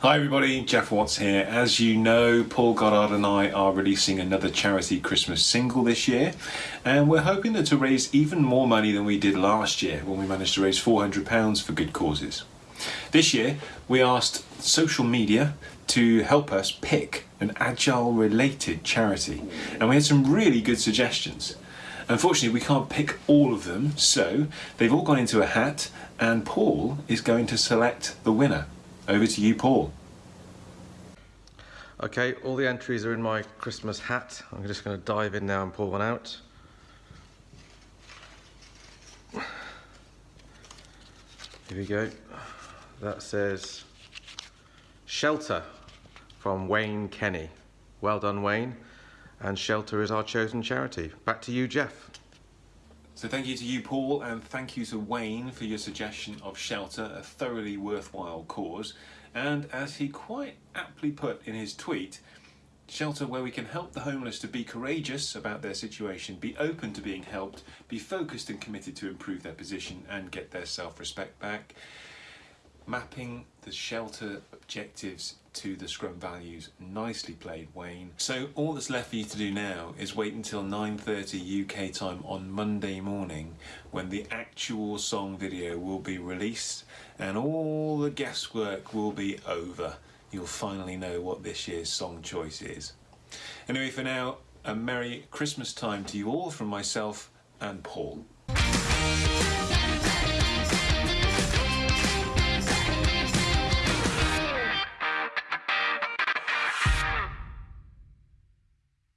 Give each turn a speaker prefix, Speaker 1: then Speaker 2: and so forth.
Speaker 1: Hi everybody, Geoff Watts here. As you know, Paul Goddard and I are releasing another charity Christmas single this year and we're hoping that to raise even more money than we did last year when we managed to raise £400 for good causes. This year we asked social media to help us pick an agile related charity and we had some really good suggestions. Unfortunately we can't pick all of them so they've all gone into a hat and Paul is going to select the winner. Over to you, Paul.
Speaker 2: Okay, all the entries are in my Christmas hat. I'm just going to dive in now and pull one out. Here we go. That says Shelter from Wayne Kenny. Well done, Wayne. And Shelter is our chosen charity. Back to you, Geoff.
Speaker 1: So thank you to you, Paul, and thank you to Wayne for your suggestion of Shelter, a thoroughly worthwhile cause. And as he quite aptly put in his tweet, Shelter where we can help the homeless to be courageous about their situation, be open to being helped, be focused and committed to improve their position and get their self-respect back mapping the shelter objectives to the Scrum values. Nicely played, Wayne. So all that's left for you to do now is wait until 9.30 UK time on Monday morning when the actual song video will be released and all the guesswork will be over. You'll finally know what this year's song choice is. Anyway, for now, a Merry Christmas time to you all from myself and Paul.